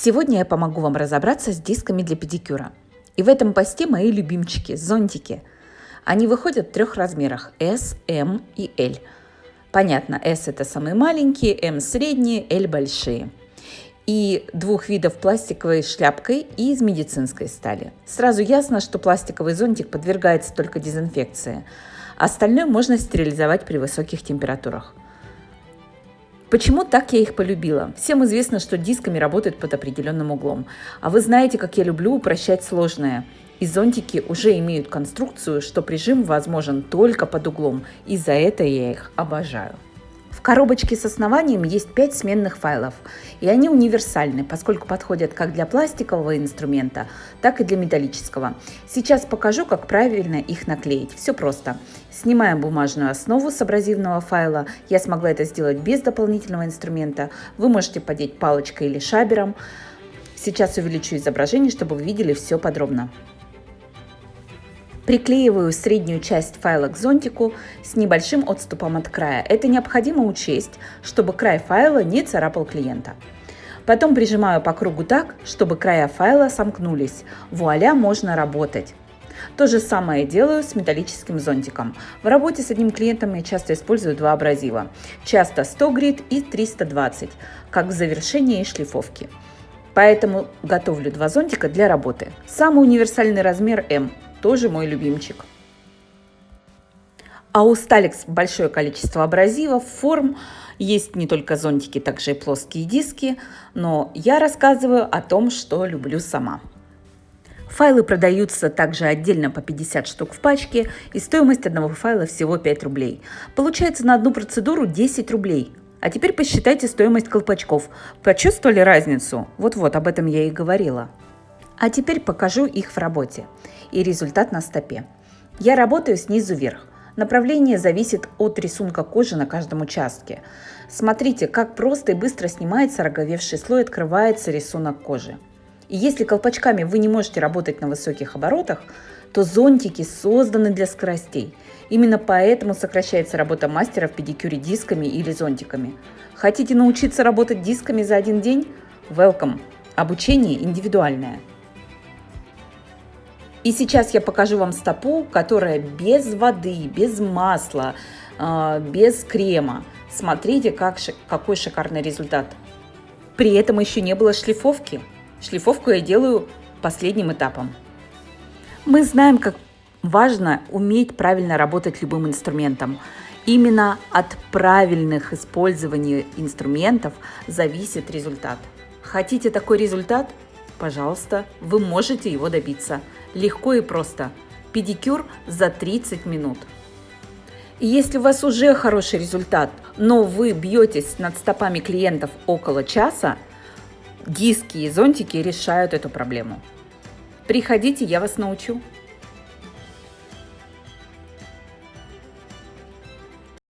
Сегодня я помогу вам разобраться с дисками для педикюра. И в этом посте мои любимчики – зонтики. Они выходят в трех размерах – S, M и L. Понятно, S – это самые маленькие, M – средние, L – большие. И двух видов пластиковой шляпкой и из медицинской стали. Сразу ясно, что пластиковый зонтик подвергается только дезинфекции. Остальное можно стерилизовать при высоких температурах – Почему так я их полюбила? Всем известно, что дисками работают под определенным углом. А вы знаете, как я люблю упрощать сложное. И зонтики уже имеют конструкцию, что прижим возможен только под углом, и за это я их обожаю. В коробочке с основанием есть 5 сменных файлов, и они универсальны, поскольку подходят как для пластикового инструмента, так и для металлического. Сейчас покажу, как правильно их наклеить. Все просто. Снимаем бумажную основу с абразивного файла. Я смогла это сделать без дополнительного инструмента. Вы можете подеть палочкой или шабером. Сейчас увеличу изображение, чтобы вы видели все подробно. Приклеиваю среднюю часть файла к зонтику с небольшим отступом от края. Это необходимо учесть, чтобы край файла не царапал клиента. Потом прижимаю по кругу так, чтобы края файла сомкнулись. Вуаля, можно работать. То же самое делаю с металлическим зонтиком. В работе с одним клиентом я часто использую два абразива. Часто 100 грит и 320, как в завершении шлифовки. Поэтому готовлю два зонтика для работы. Самый универсальный размер М тоже мой любимчик. А у Сталикс большое количество абразивов, форм. Есть не только зонтики, также и плоские диски. Но я рассказываю о том, что люблю сама. Файлы продаются также отдельно по 50 штук в пачке, и стоимость одного файла всего 5 рублей. Получается на одну процедуру 10 рублей. А теперь посчитайте стоимость колпачков. Почувствовали разницу? Вот-вот, об этом я и говорила. А теперь покажу их в работе и результат на стопе. Я работаю снизу вверх. Направление зависит от рисунка кожи на каждом участке. Смотрите, как просто и быстро снимается роговевший слой, открывается рисунок кожи. И если колпачками вы не можете работать на высоких оборотах, то зонтики созданы для скоростей. Именно поэтому сокращается работа мастера в педикюре дисками или зонтиками. Хотите научиться работать дисками за один день? Welcome! Обучение индивидуальное. И сейчас я покажу вам стопу, которая без воды, без масла, а, без крема. Смотрите, как, какой шикарный результат. При этом еще не было шлифовки. Шлифовку я делаю последним этапом. Мы знаем, как важно уметь правильно работать любым инструментом. Именно от правильных использований инструментов зависит результат. Хотите такой результат? Пожалуйста, вы можете его добиться. Легко и просто. Педикюр за 30 минут. И если у вас уже хороший результат, но вы бьетесь над стопами клиентов около часа, диски и зонтики решают эту проблему. Приходите, я вас научу.